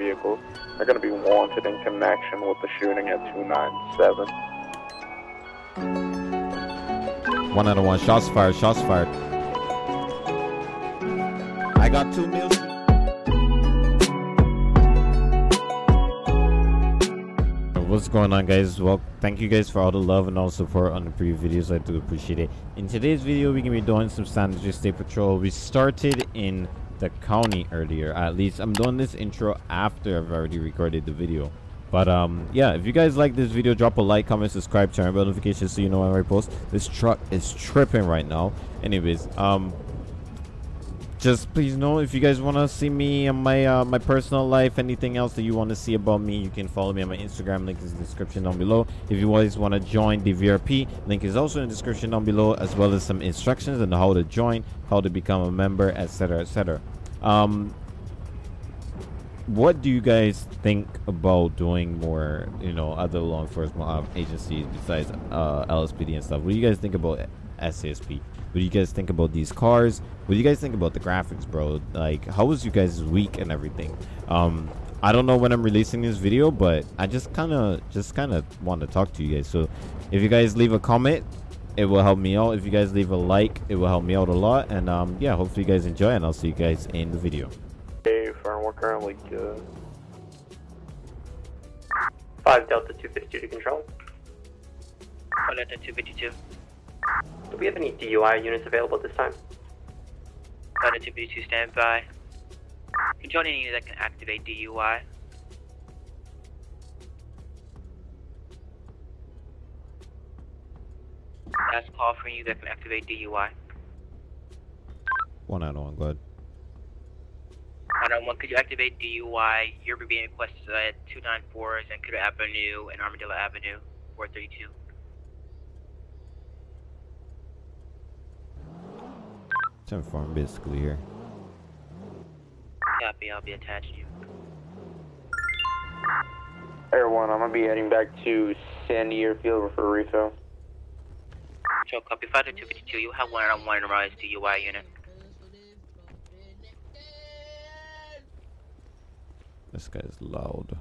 vehicles. They're going to be wanted in connection with the shooting at 297. One out of one. Shots fired. Shots fired. I got two meals. What's going on guys? Well, thank you guys for all the love and all the support on the previous videos. I do appreciate it. In today's video, we're to be doing some San Andreas State Patrol. We started in the county earlier. At least I'm doing this intro after I've already recorded the video. But um, yeah, if you guys like this video, drop a like, comment, subscribe, turn on notifications so you know when I post. This truck is tripping right now. Anyways, um, just please know if you guys want to see me and my uh, my personal life anything else that you want to see about me you can follow me on my instagram link is in the description down below if you guys want to join the vrp link is also in the description down below as well as some instructions on how to join how to become a member etc etc um what do you guys think about doing more you know other law enforcement uh, agencies besides uh, lspd and stuff what do you guys think about sasp what do you guys think about these cars? What do you guys think about the graphics, bro? Like, how was you guys' week and everything? Um, I don't know when I'm releasing this video, but I just kind of, just kind of want to talk to you guys. So, if you guys leave a comment, it will help me out. If you guys leave a like, it will help me out a lot. And um, yeah, hopefully you guys enjoy, and I'll see you guys in the video. Hey, firm, we're currently good. 5 Delta 252 to control. Delta 252. Do we have any DUI units available at this time? Delta 252 standby. Control any unit that can activate DUI. Last call for you that can activate DUI. One out of oh one, go ahead. One on oh one, could you activate DUI? You're being requested at 294 Zancudo Avenue and Armadillo Avenue, 432. Ten form basically here. Copy, I'll be attaching you. Air 1, I'm going to be heading back to Sandy Airfield for a refill. Control copy 5252, you have one on one rise DUI unit. This guy's loud.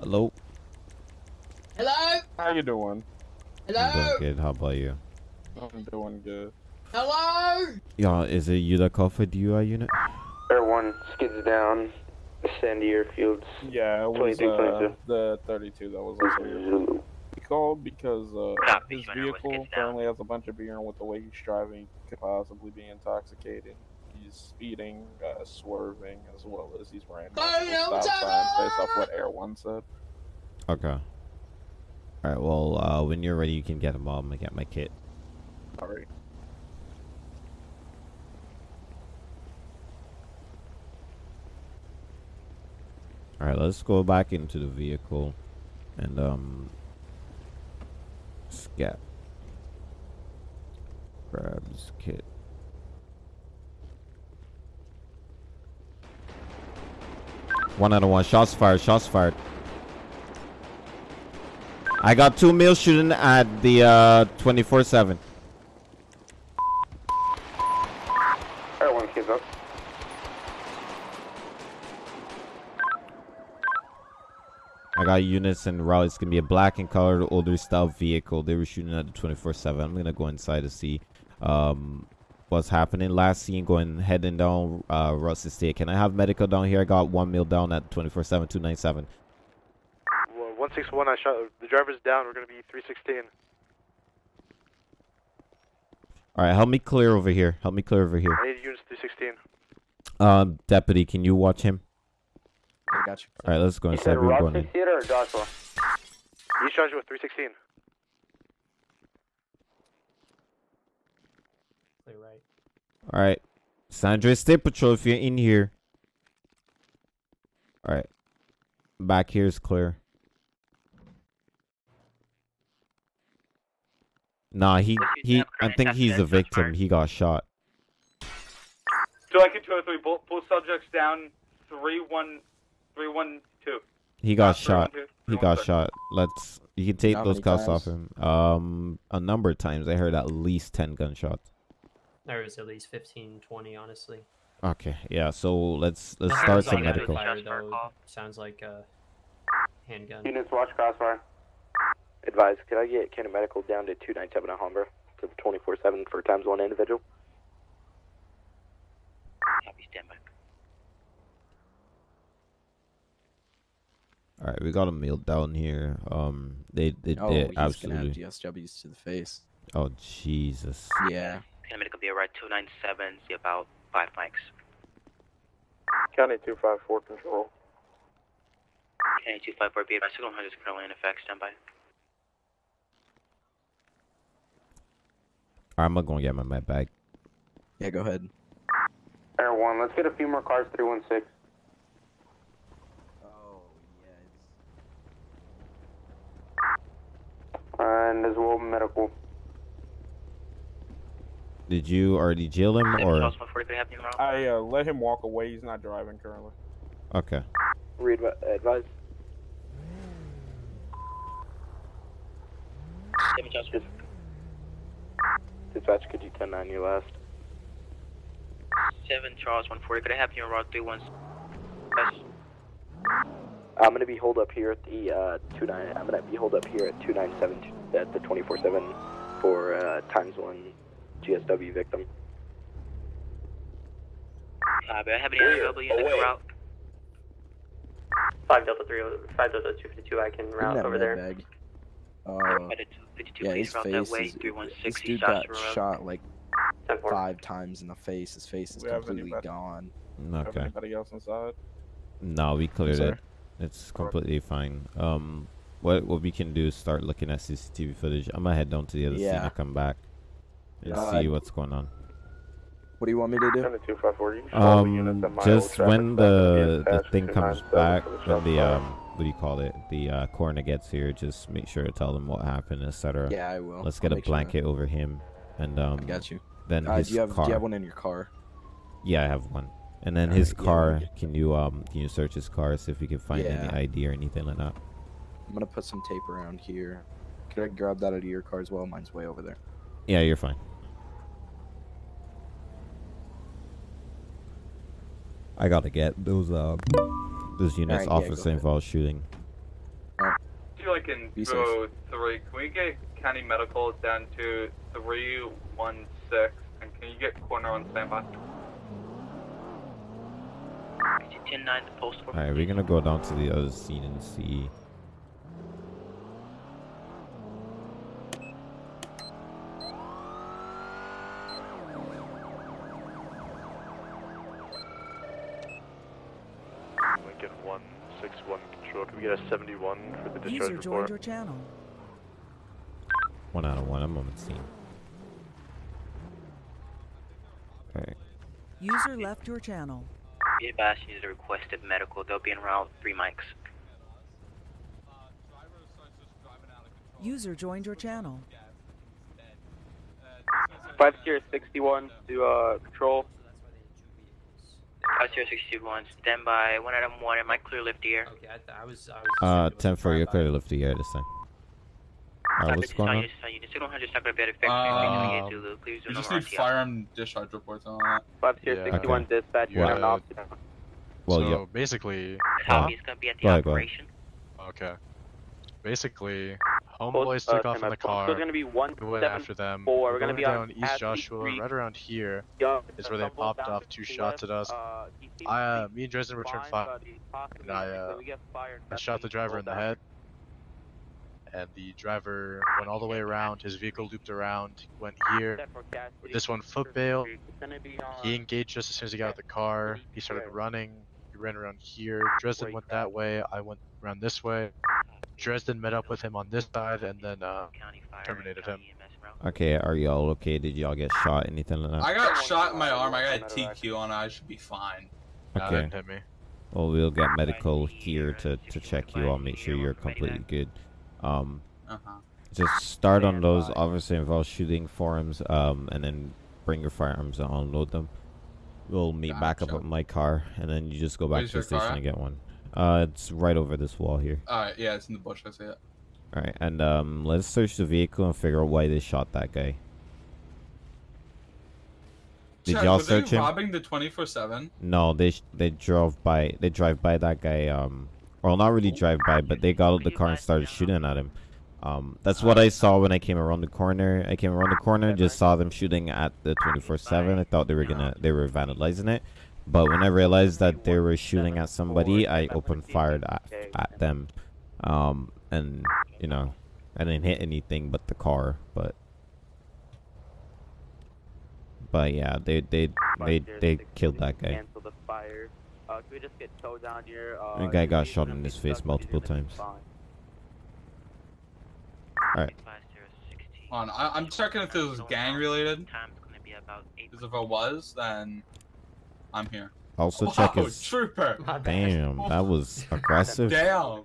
Hello? Hello? How you doing? I'm Hello? doing good. How about you? I'm doing good. Hello? Yeah, is it you that called for DUI unit? Air 1, skids down, Sandy Airfield. Yeah, it was uh, the 32 that was also He called because uh, Copy, his vehicle get down. currently has a bunch of beer, and with the way he's driving, could possibly be intoxicated. He's speeding, uh, swerving, as well as he's wearing Hey, I'm stop signs based off what Air One said. Okay. Alright, well, uh, when you're ready, you can get them all. I'm gonna get my kit. All right. Alright, let's go back into the vehicle and, um, scat. Grabs kit. One out of one. Shots fired. Shots fired. I got two male shooting at the uh 24/7. Air 1, skids up. I got units and route. It's gonna be a black and colored older style vehicle. They were shooting at the 24/7. I'm gonna go inside to see um what's happening. Last scene going heading down uh Russ Estate. Can I have medical down here? I got one mil down at 24/7 297. Well, 161, I shot. The driver's down. We're going to be 316. All right, help me clear over here. Help me clear over here. I need units 316. Um, deputy, can you watch him? I got you. All right, let's go You inside. said We're going in. Theater or Joshua? He's charged with 316. Play right. All right, San Andreas State Patrol, if you're in here. All right, back here is clear. Nah, he he. I think he's a victim. He got shot. So I can 203, both, both subjects down, 31312. He got shot. 312, He got shot. Let's. You can take How those many cuffs off him. Um, a number of times. I heard at least ten gunshots. There was at least 15, 20, honestly. Okay, yeah. So let's let's start some on medical. fire, though. Sounds like a handgun. Units watch crossfire. Advise, could I get Canada Medical down to 297 at Humber to 24-7 for times one individual? Copy, standby. All right, we got a meal down here. Um, they they Oh, did he's gonna have. GSWs to the face. Oh Jesus. Yeah. Can medical be right 297, see about 5 mics. County 254 control. County 254 be advised, signal 100 is currently in effect, standby. All right, I'm gonna go and get my med bag. Yeah, go ahead. Air 1, let's get a few more cars 316. Oh, And as well, medical. Did you already jail him or? Charles 140 could happen around. I uh, let him walk away. He's not driving currently. Okay. Read advise. Seven Charles Dispatch, could you 10-9 your last? 7 Charles 140 could I have you on route 31? Yes. I'm gonna be holed up here at the uh, 29. I'm gonna be holed up here at 297 t- at the 24/7 for uh, times one GSW victim. Copy, I have any available units away. route. 5 Delta 3, 5 Delta 252, I can Give route over there. bag. Uh, 52, yeah, his face is. This dude got shot like five times in the face. His face is completely anybody? gone. Okay. anybody else inside? No, we cleared sorry? it. It's completely fine. Um, what what we can do is start looking at CCTV footage. I'm gonna head down to the other scene Yeah. and come back and Yeah. see what's going on. What do you want me to do? County 254. You can show all the units Um, just when traffic stop and the the thing comes back, the when the um, what do you call it? The uh, coroner gets here. Just make sure to tell them what happened, etc. Yeah, I will. Let's I'll get a make sure. blanket over him, and um, I got you. then Uh, his do you have car. Do you have one in your car? Yeah, I have one. And then Alright, his yeah, car. can- Can you um can you search his car see if we can find any ID or anything like that? I'm gonna put some tape around here. Could I grab that out of your car as well? Mine's way over there. Yeah, you're fine. I gotta get those uh those units Alright, off yeah, of go St. ahead. Paul shooting. feel like in Be safe. 203, can we get county medical down to 316? And can you get corner on standby? 10 9, the. Alright, we're gonna go down to the other scene and see. Lincoln 161 control. Can we get a 71 for the discharge User joined your channel. One out of one, I'm on the scene. Alright. User left your channel. Be advised, you need a requested medical. They'll be en route 3 mics. User joined your channel. 5061 to uh, control. 5061, stand by. 1 item 1, am I clear lift here? Okay, I, th- I was. I was Uh, assuming it was 10 for a clear lift the air this time. Alright, what's going on? Signal 100 is not going to be able to fix 28 Zulu. Please do We just need firearm discharge reports on that. 5061 dispatch. Yeah. down off. Well, so yeah. basically, Copy, it's going to be at the Go ahead, go ahead. operation. okay. Basically, Homeboys uh, took off in the car. So it's gonna be one We went after them. four. We're going be on down East Joshua, right around here is where they popped off two shots at us. uh, I, uh, me and Dresden returned fire, but he's possibly and I, uh. I shot the driver in the head, and the driver went all the way around. His vehicle looped around, went here. Set for Cassidy. With this one foot bail, It's gonna be on he engaged us as soon as he got out of the car. He started running. He ran around here. Dresden went that way. I went around this way. Dresden met up with him on this side, and then uh, terminated him. Okay, are y'all okay? Did y'all get shot? Anything like that? I got shot in my arm. I got a TQ on. I should be fine. Nah, Okay. didn't hit me. Well, we'll get medical here to, to check you I'll make sure you're completely good. Um, Uh-huh. just start on those obviously involve shooting forums, um, and then bring your firearms and unload them. We'll meet back up Gotcha. at my car, and then you just go back Where's to the your car station and get one. Uh, it's right over this wall here. Alright, yeah, it's in the bush. I see it. All right, and um, let's search the vehicle and figure out why they shot that guy. Did y'all search they him? robbing the 24/7? No, they sh- they drove by. They drive by that guy. Um, well, not really drive by, but they got out the car and started shooting at him. Um, that's what I saw when I came around the corner. I came around the corner, just saw them shooting at the 24/7. I thought they were gonna they were vandalizing it, but when I realized that they were shooting at somebody, I opened fired at, at them. Um, and you know, I didn't hit anything but the car, but. But yeah, they they they they killed that guy. Uh, That guy got shot in his face multiple times. Alright. On, I, I'm checking if this was gang related. Because if it was, then I'm here. Also wow, check his. trooper. Damn, that oh, was aggressive. Damn.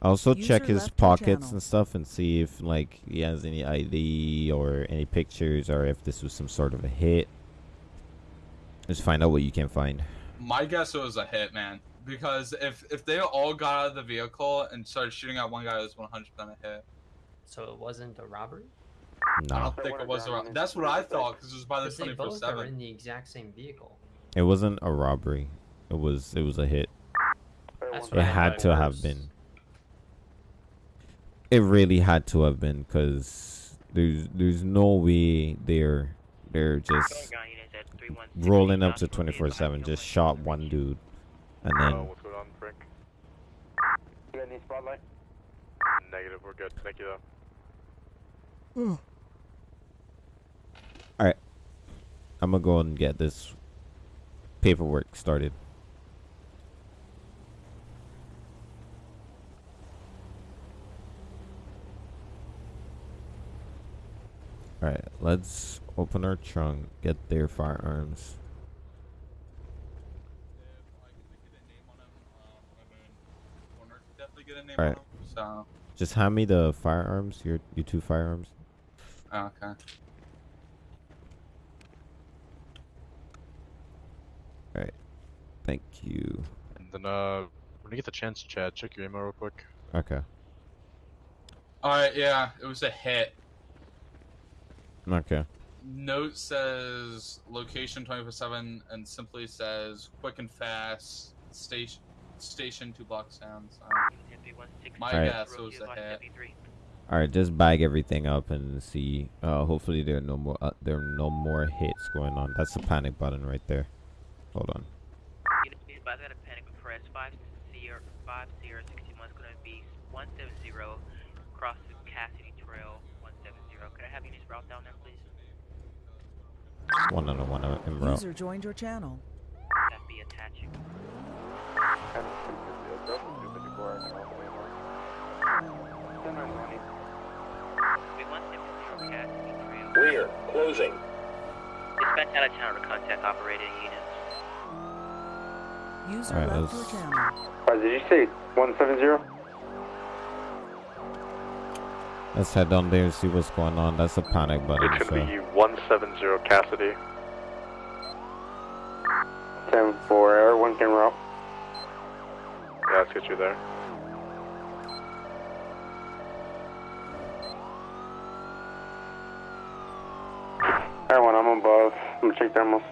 Also check his pockets channel. and stuff and see if like he has any ID or any pictures or if this was some sort of a hit. Just find out what you can find. My guess it was a hit, man. Because if if they all got out of the vehicle and started shooting at one guy, it was 100% a hit. So it wasn't a robbery? I don't think it was a. ro- That's what I thought because it was by the Because they both are in the exact same vehicle. It wasn't a robbery. It was it was a hit. That's It had thought to have been. It really had to have been because there's there's no way they're they're just rolling up to 24/7. Just shot one dude, and oh, then what's going on, Frank? You got any spotlight? Negative, we're good. Thank you, though. All right, I'm gonna go and get this paperwork started. All right, let's open our trunk, get their firearms. Definitely get a name All on uh, right, him. So, just hand me the firearms. Your your two firearms. oh, okay. All right, thank you. And then, uh, when you get the chance, Chad, check your email real quick. Okay, All right, yeah, it was a hit. okay. Note says location 24/7 and simply says quick and fast station station two blocks down. So my Alright. guess it was a hit. All right, just bag everything up and see. Uh, hopefully there are no more uh, there are no more hits going on. That's the panic button right there. Hold on. Unit speed by that panic for S5 Sierra 5 Sierra 61 is going to be 170 across the Cassidy Trail 170. Could I have units route down there, please? One on one uh, in route. User joined your channel. That'd be attaching. We 170 Clear. Closing. Dispatch out of town to contact operating units. User Alright, left your let's- channel. Uh, did you say 170? Let's head down there and see what's going on. That's a panic button. It's gonna So. be 170 Cassidy. 10 4 air, one can route. Yeah, let's get you there. Air 1, I'm above. I'm gonna check thermals.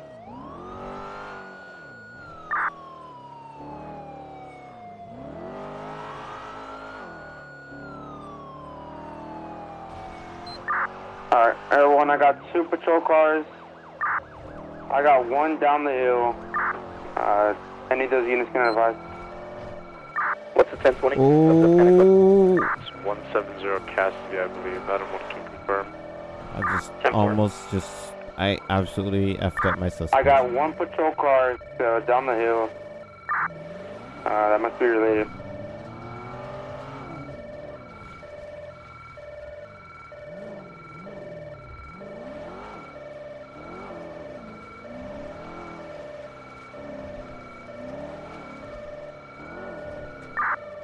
Alright, Air 1, I got two patrol cars. I got one down the hill. Uh, any of those units can advise. What's the 1020? Oh, It's 170 Cassidy, I believe. Madam, one can confirm. I just almost just I absolutely effed up my suspect. I got one patrol car uh, down the hill. Uh, that must be related.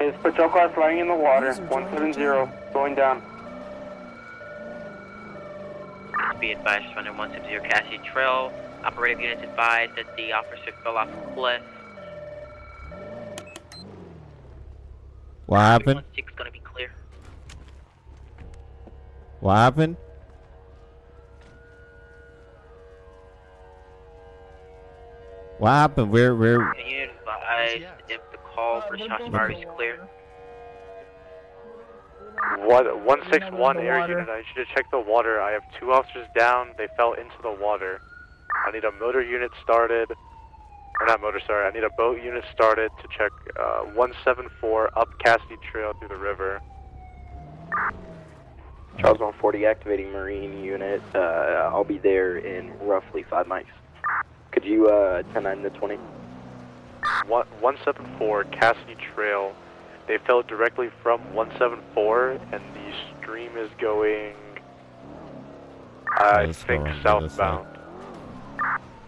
His patrol car flying in the water. User joined your 170, going down. Be advised, running 170 Cassidy Trail. Operative units advised that the officer fell off a cliff. What happened? 16 is going to be clear. What happened? What happened? Where where? Can you advise if the call for shots fired is clear? One, 161 air unit, I need you to check the water. I have two officers down. They fell into the water. I need a motor unit started. Or not motor, sorry. I need a boat unit started to check uh, 174 up Cassidy Trail through the river. Charles 140 activating Marine unit. Uh, I'll be there in roughly five mics. Could you uh, 10 9 to 20? One, 174 Cassidy Trail. They fell directly from 174, and the stream is going, I Let's think, on the other side. southbound.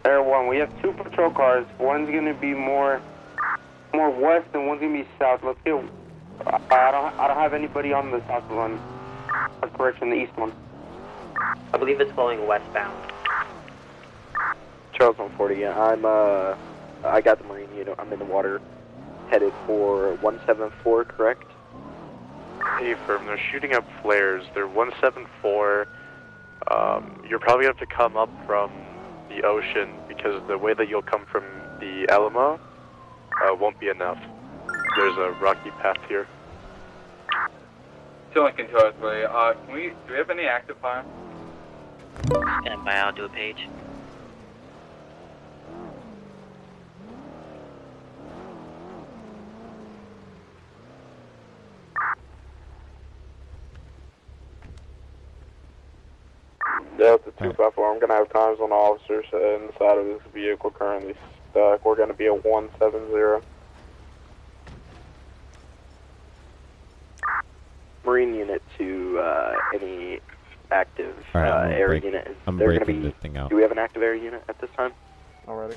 Air One, we have two patrol cars. One's gonna be more, more west, and one's gonna be south. Let's get. I I don't, I don't have anybody on the south one. Uh, correction, the east one. I believe it's flowing westbound. Charles 140, yeah, I'm, uh, I got the Marine unit. I'm in the water. Headed for 174, correct? Hey, firm, they're shooting up flares. They're 174. Um, you're probably going to have to come up from the ocean because the way that you'll come from the Alamo uh, won't be enough. There's a rocky path here. Two Lincoln 203. Uh, can we, do we have any active fire? Stand by, I'll do a page. Delta 254, I'm going to have times on officers inside of this vehicle currently stuck. We're going to be at 170. Marine unit to uh, any active All right, uh, air break- unit. Is I'm there gonna breaking be? the thing out. Do we have an active air unit at this time? Already.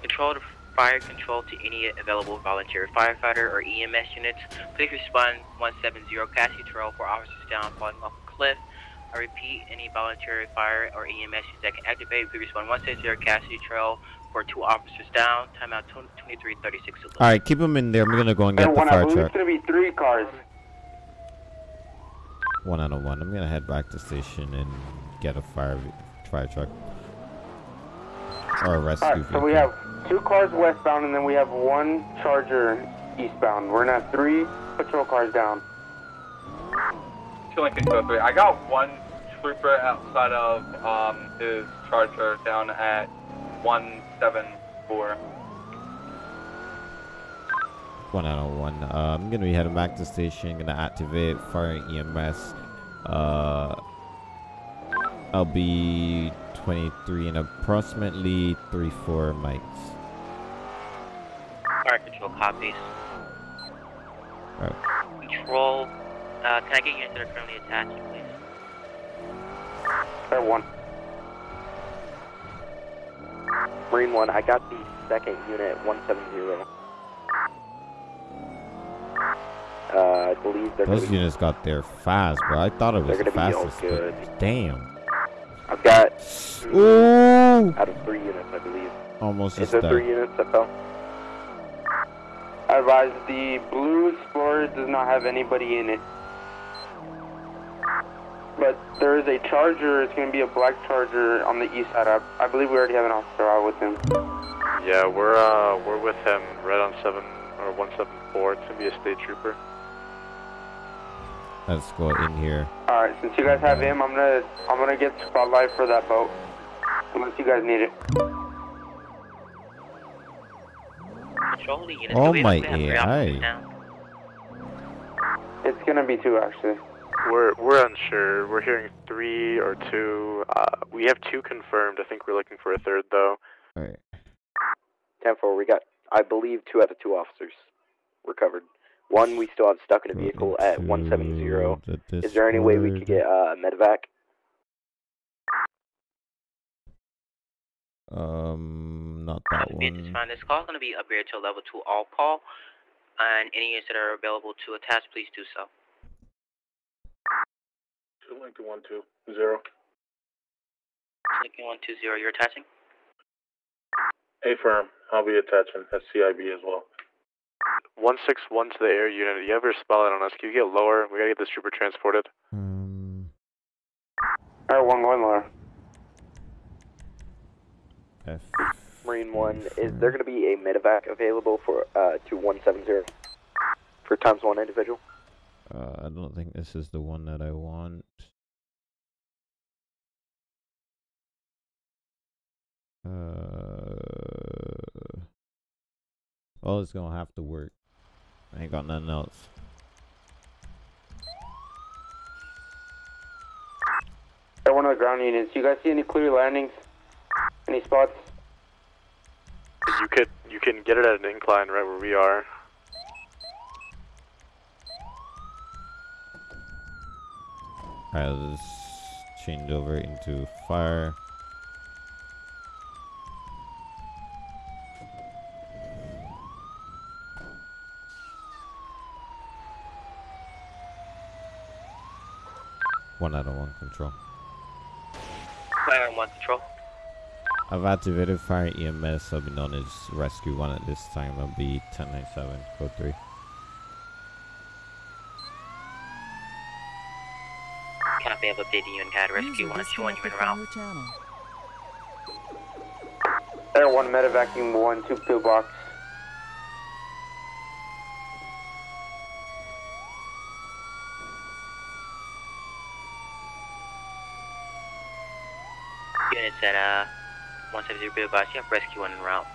Control to fire control to any available volunteer firefighter or EMS units. Please respond 170 Cassidy Trail for officers down falling off a cliff. I repeat, any voluntary fire or EMS that can activate, please respond 170 Cassidy Trail for two officers down. Timeout 2336. All right, keep them in there. I'm gonna go and get Air the One, fire truck. it's gonna be three cars. One out of one. I'm gonna head back to station and get a fire fire truck or a rescue Alright, so we have two cars westbound, and then we have one Charger eastbound. We're gonna have three patrol cars down. Two Lincoln 203. I got one trooper outside of um, his charger down at 174. One out of one. Uh, I'm gonna be heading back to station. Gonna activate fire EMS. Uh, I'll be 23 and approximately three four mics. Fire control copies. Alright. Control, uh, can I get units that are currently attached, please? Air One. Marine one, I got the second unit, 170. Uh, I believe they're Those gonna be, units got there fast, bro. I thought it was the gonna be all fastest. but Damn. I've got Ooh! out of three units, I believe. Almost Is just there died. three units that fell? I advise the blue Explorer does not have anybody in it. But there is a Charger. It's going to be a black Charger on the east side. I, I believe we already have an officer out with him. Yeah, we're uh we're with him right on seven or one seven four. It's gonna be a state trooper. Let's go in here. All right, since you guys have him, I'm gonna I'm gonna get spotlight for that boat. Unless you guys need it. Control the units. Oh my have AI. It's gonna be two actually. We're we're unsure. We're hearing three or two. Uh, we have two confirmed. I think we're looking for a third though. Alright. 10 4, we got, I believe, two out of two officers recovered. One we still have stuck in a vehicle at 170. Is there any way we could get uh, medevac? Um, not that Be this one. time. This call is going to be upgraded to level 2 all call. And any units that are available to attach, please do so. Two Lincoln one two zero. Lincoln 120, you're attaching? A firm. I'll be attaching. That's CIB as well. One six one to the air unit. You have your spotlight on us. Can you get lower? We gotta get this trooper transported. Um, Air One going lower. F. Marine One, is there going to be a medevac available for uh to one seven zero for times one individual? Uh, I don't think this is the one that I want. Uh, well, it's gonna have to work. I ain't got nothing else. Everyone on the ground units, you guys see any clear landings? Any spots? You could you can get it at an incline right where we are. Alright, let's change over into fire. One out of one control. Fire on one control. I've activated fire EMS. I'll be known as Rescue 1 at this time. I'll be 1097, code 3. Copy, I've updated you and CAD Rescue 1 showing you in route. channel. Air 1 medevacuum 1, 2 pillbox. Units at uh 170 Pillbox, you have Rescue 1 en route.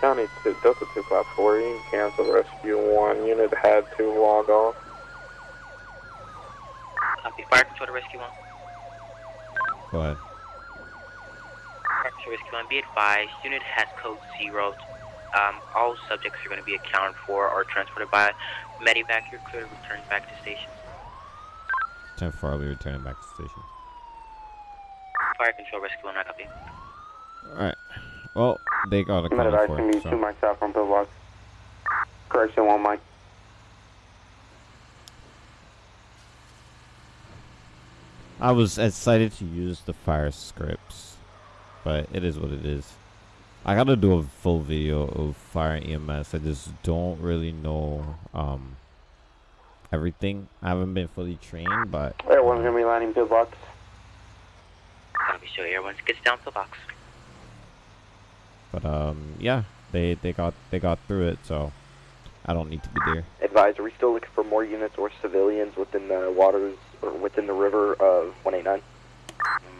County 2, Delta 254, you can cancel rescue 1. Unit had to log off. Copy, fire control to Rescue 1. Go ahead. Fire control Rescue 1, be advised, unit has code 0. Um, all subjects are going to be accounted for or transported by medevac. You're clear to return back to station. 10 4, I'll be returning back to station. Fire control Rescue 1, I copy. Alright. Well, they got a call Medevac for can it, be 2 so. mics out from pillbox. Correction 1 mic. I was excited to use the fire scripts, but it is what it is. I gotta do a full video of fire EMS. I just don't really know um everything. I haven't been fully trained, but Air 1's going to be landing pillbox. Copy, show Air 1 gets down pillbox. but um yeah, they they got they got through it, so I don't need to be there. Advise, are we still looking for more units or civilians within the waters or within the river of 189?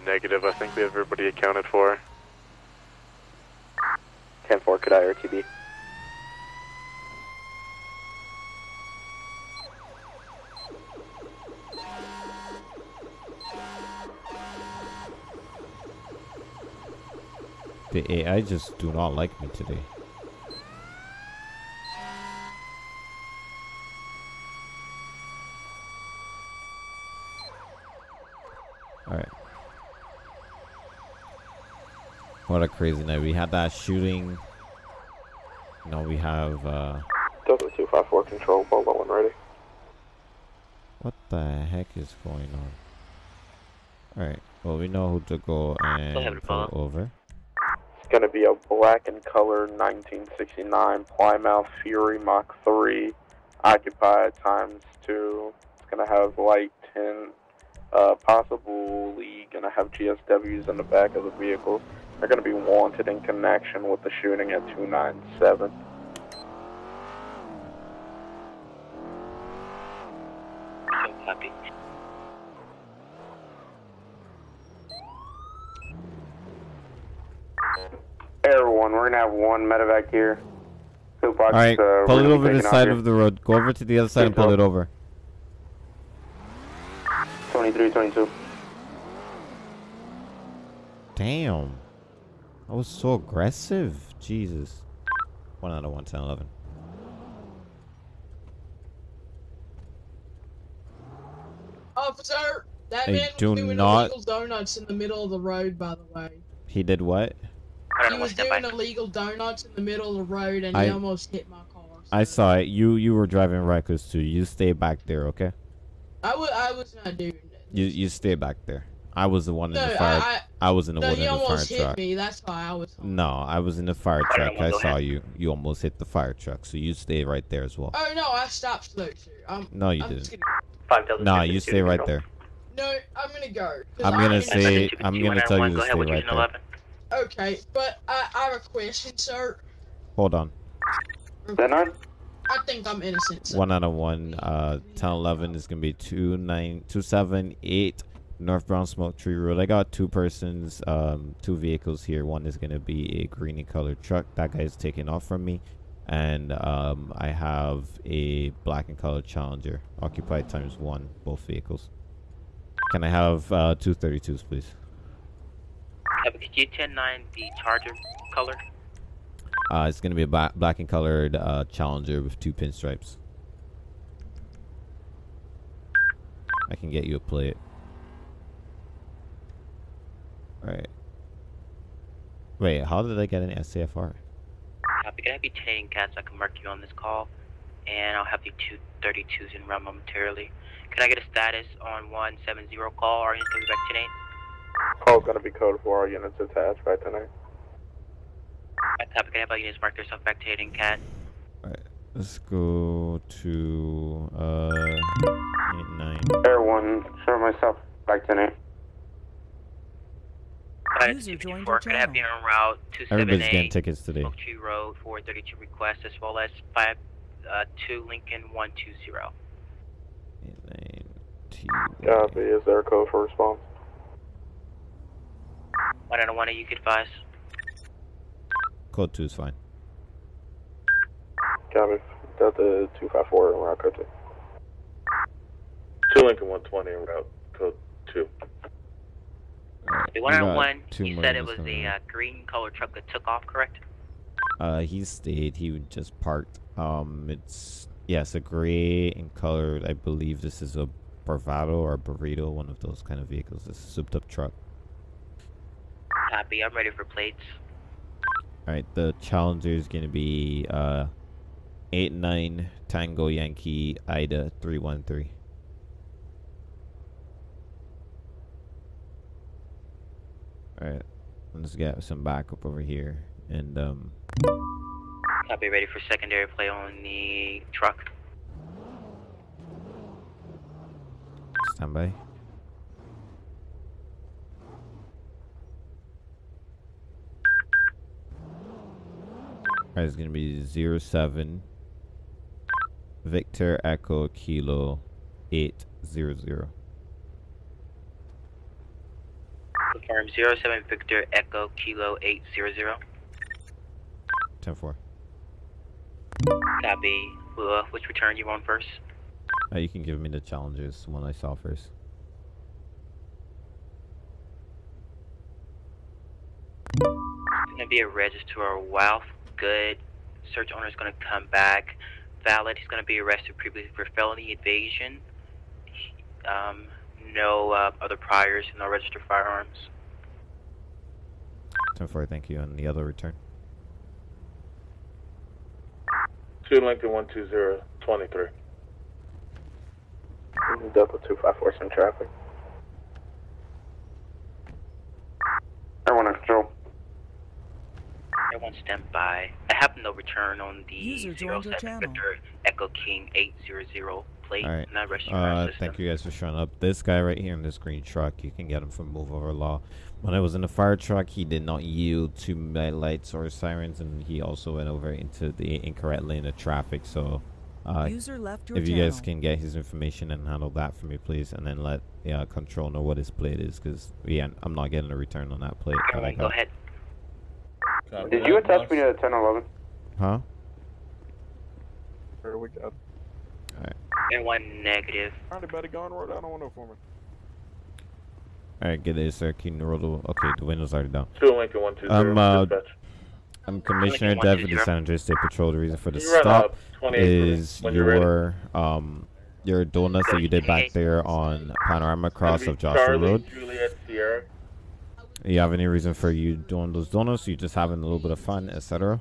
Negative. I think we have everybody accounted for. 10-4, could I RTB? The AI just do not like me today. Alright. What a crazy night. We had that shooting. You know, we have, uh, Delta 254 control, Bolo and ready. what the heck is going on? Alright, well, we know who to go and pull over. It's going to be a black and color 1969 Plymouth Fury Mach 3 occupied times 2. It's going to have light 10, uh, possibly going to have GSWs in the back of the vehicle. They're going to be wanted in connection with the shooting at 297. So copy. Air 1, we're going to have one medevac here. Pillbox, Alright, uh, pull it gonna over be the side here. of the road. Go over to the other side and pull it over. 23, 22. Damn. I was so aggressive. Jesus. 1 out of 1, 10, 11. Officer, that Hey, man do was doing not- illegal donuts in the middle of the road, by the way. He did what? He was doing illegal donuts in the middle of the road and I- he almost hit my car. I saw it. You you were driving reckless too. You stay back there, okay? I wa- I was not doing that. You you stay back there. I was the one in No, the fire. I- I, was in the no, one in the fire almost hit truck. me. That's why I was. No, I was in the fire truck. well, I saw ahead. you. You almost hit the fire truck, so you stay right there as well. Oh no, I stopped slow, sir. I'm, No, you I'm didn't. gonna- Five Delta Nah, you stay right there. No, I'm gonna go. I'm gonna ain't- say I'm gonna tell you to Go stay right Division there. Okay, but uh, I, I have a question, sir. Hold on. Then I. I think I'm innocent. Sir. One out of one. Uh, 10 11 is gonna be two nine two seven eight North Brown Smoke Tree Road. I got two persons, um, two vehicles here. One is gonna be a green and colored truck. That guy's taking off from me, and um, I have a black and colored Challenger, occupied times one, both vehicles. Can I have uh, two 32s, please? Uh, Could you 10-9 the Charger color? Uh, it's gonna be a ba- black and colored uh, Challenger with two pinstripes. I can get you a plate. Alright. Wait, how did I get an SAFR? Copy. Can I have you 10 cats? I can mark you on this call, and I'll have you two 32s in round momentarily. Can I get a status on 170 call? Are you still back today? Call's gonna be code for our units attached by tonight. I copy. Can I have all units mark themselves back to cat? Let's go to uh eight nine. Air one, show myself back to name. User joined your Four. Can I have channel. you en route Everybody's 278 getting tickets today. Smoke Tree Road 432 request as well as 5 uh, 2 Lincoln 120. Eight nine T. Copy. Is there a code for response? One out of one, you could advise. Code two is fine. Copy. Got the 254 in route code 2. 2 Lincoln 120 route, code 2. The We one out got of one, two you said it was the uh, green colored truck that took off, correct? Uh, he stayed. He just parked. Um, it's yes, a gray in color. I believe this is a Bravado or a Burrito, one of those kind of vehicles. This is a souped up truck. Copy. I'm ready for plates. All right, the Challenger is gonna be uh, eight nine Tango Yankee Ida three one three. All right, let's get some backup over here, and um, Copy. Ready for secondary play on the truck. stand by. Alright, it's gonna be zero seven Victor Echo Kilo eight zero zero. Confirm 07 Victor Echo Kilo 800. Ten four. Copy. Uh, which return you want first? Uh, you can give me the challenges, one I saw first. It's gonna be a register Wealth. Good. Search owner is gonna come back. Valid. He's gonna be arrested previously for felony evasion. Um, no uh, other priors, and no registered firearms. Ten four, thank you. And the other return. 2 Lincoln 120, 23. Delta 254 some traffic. Air one control. Everyone stand by. I have no return on the User joined your 07 channel. Victor Echo King 800 plate. All right. Not registered Uh, system. thank you guys for showing up. This guy right here in this green truck, you can get him from Move Over Law. When I was in the fire truck, he did not yield to my lights or sirens, and he also went over into the incorrect lane of traffic. So, uh, User left your if you guys can get his information and handle that for me, please, and then let yeah control know what his plate is, because yeah, I'm not getting a return on that plate. that I Everyone, go got. Ahead. Did you attach me to the 1011? Huh? Where we got? Everyone negative. Anybody going road down on for me? All right, get it, sir. Keep the roll the? Okay, the window's already down. 2 Lincoln 120, I'm uh, dispatch. I'm Commissioner Lincoln Dev of the San Andreas State Patrol. The reason for the you stop up 28 for me is when you're ready? your um your donuts that you did back there on Panorama Cross of Joshua Charlie, Road. Juliet, Sierra. You have any reason for you doing those donuts? You just having a little bit of fun, etc.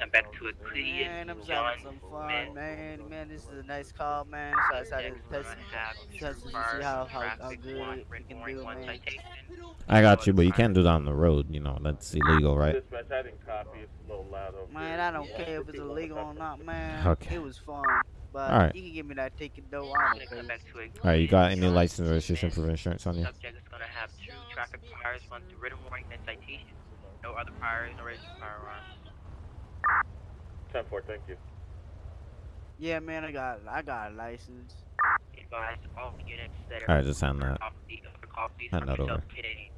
Come back to a clear. Man, I'm having some fun, man. Man, this is a nice call, man. So I decided to test, test to see how, how, how good we can do, man. I got you, but you can't do that on the road. You know that's illegal, right? Dispatch, I didn't copy. It's a little loud over Man, I don't care if it's illegal or not, man. Okay. It was fun. But Alright. you can give me that ticket though. I'm okay. All right, you got any license or registration for insurance on you? Subject is gonna have two traffic priors, one through written warning and citation. No other priors, no registered firearms. 10-4, thank you. Yeah, man, I got I got a license. Advise all units that are All right, just hand that. off the other copies Hand that over. self-pitting.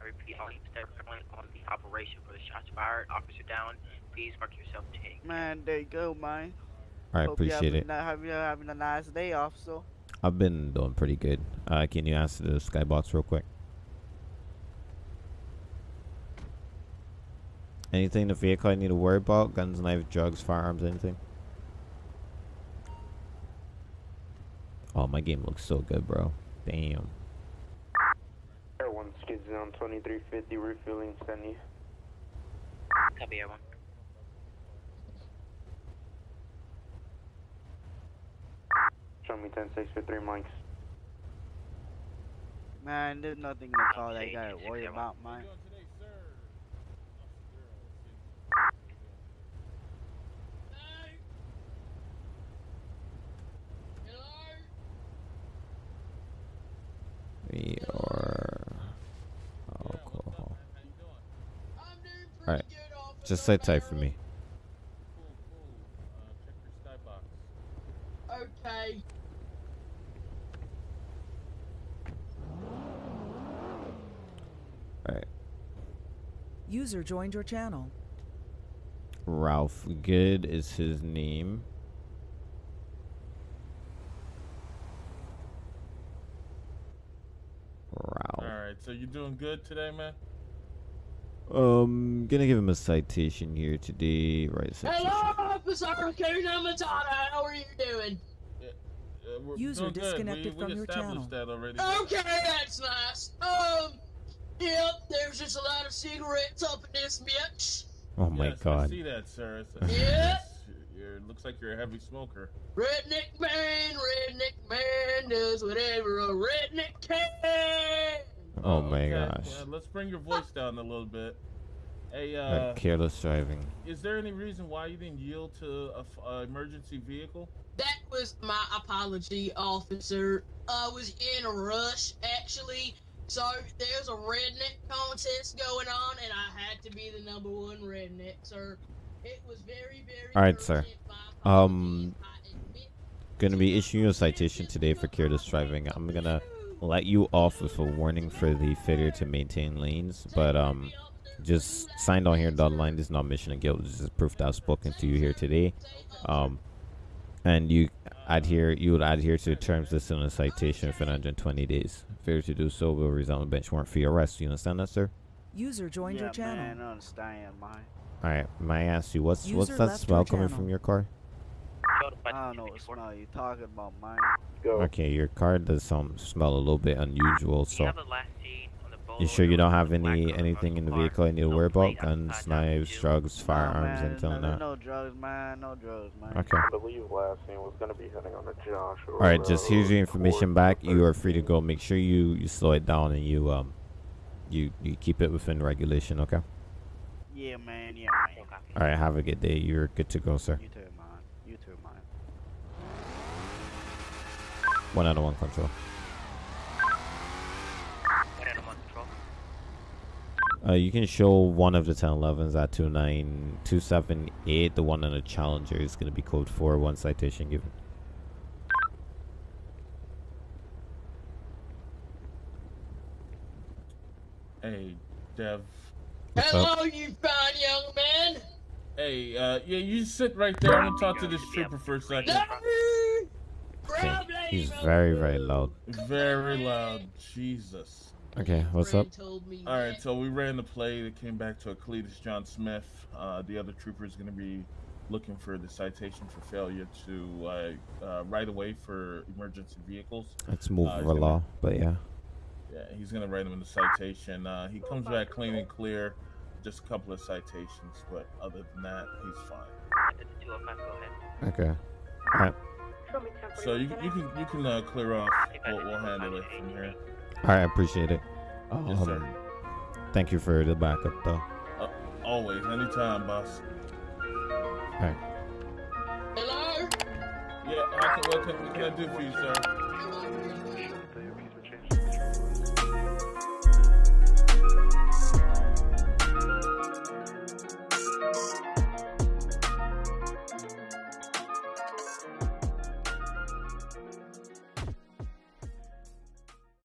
I repeat, all units that are currently on the operation for the shots fired, officer down, please mark yourself take. Man, there you go, man. All right, Hope appreciate having it. a- Hope you're having a nice day, off. So I've been doing pretty good. Uh, can you answer the skybox real quick? Anything in the vehicle I need to worry about? Guns, knives, drugs, firearms, anything? Oh, my game looks so good, bro. Damn. Air 1 skids down 2350, refueling, send you. Copy, everyone. Show me 10-6 for 3 mics. Man, there's nothing in the car that you gotta worry about, man. We are alcohol. Alright. Just say type for me. Okay. Alright. User joined your channel. Ralph Good is his name. Ralph. Alright, so you doing good today, man? Um, gonna give him a citation here today. Right, citation. Hello, Officer Kuna Matata. How are you doing? Uh, we're User doing good. disconnected we, from we your established channel. that already. Okay, that's nice. Um, yep, there's just a lot of cigarettes up in this bitch. Oh my yes, I see that, sir. It's, Yeah. You're, it looks like you're a heavy smoker. Redneck man, redneck man does whatever a redneck can. Oh my okay. gosh. Well, let's bring your voice down a little bit. Hey, Uh, uh, careless driving. is there any reason why you didn't yield to a, uh, emergency vehicle? That was my apology, officer. I was in a rush, actually. So there's a redneck contest going on, and I had to be the number one redneck, sir. It was very, very. All right, sir. Um, gonna be issuing a citation today for careless driving. I'm gonna let you off with a warning for the failure to maintain lanes, but um, just signed on here. Dotted line this is not mission of guilt. This is proof that I've spoken to you here today. Um, and you adhere, you would adhere to the terms listed in the citation for 120 days. Failure to do so will result in a bench warrant for your arrest. You understand that, sir? User joined yeah, your channel. man, I understand, man. All right. May I ask you what's what's that smell coming channel. from your car? I don't know what smell you talking about, man. Okay, your car does some smell a little bit unusual. So, you sure you don't have any anything in the vehicle I need to worry about? Guns, knives, drugs, firearms, man, anything like no, that? no drugs, man. No drugs, man. Okay. I last scene was going to be heading on the Joshua. All right, just here's your information back. You are free to go. Make sure you you slow it down and you um you you keep it within regulation. Okay. Yeah, man. Yeah, man. All right. Have a good day. You're good to go, sir. You too, man. You too, man. One out of one control. One out of one control. Uh, you can show one of the 1011s at 29278. The one on the Challenger is going to be code 4. One citation given. Hey, Dev. What's up? Hello, you fine young man. Hey, uh, yeah, you sit right there. I'm gonna talk to this trooper for a second. Okay. He's very, very loud. Very loud. Jesus. Okay, what's up? All right, so we ran the play. It came back to a Cletus John Smith. Uh, the other trooper is going to be looking for the citation for failure to uh, uh, right away for emergency vehicles. Let's move Uh, he's over gonna- law, but yeah. Yeah, he's going to write him in the citation. Uh, he comes back clean and clear. Just a couple of citations, but other than that, he's fine. Okay. All right. So you, you can you can uh, clear off. We'll, we'll handle it from here. All right, I appreciate it. Yes, sir. Um, thank you for the backup, though. Uh, always, anytime, boss. All right. Hello? Yeah, how can, what, can, what can I do for you, sir?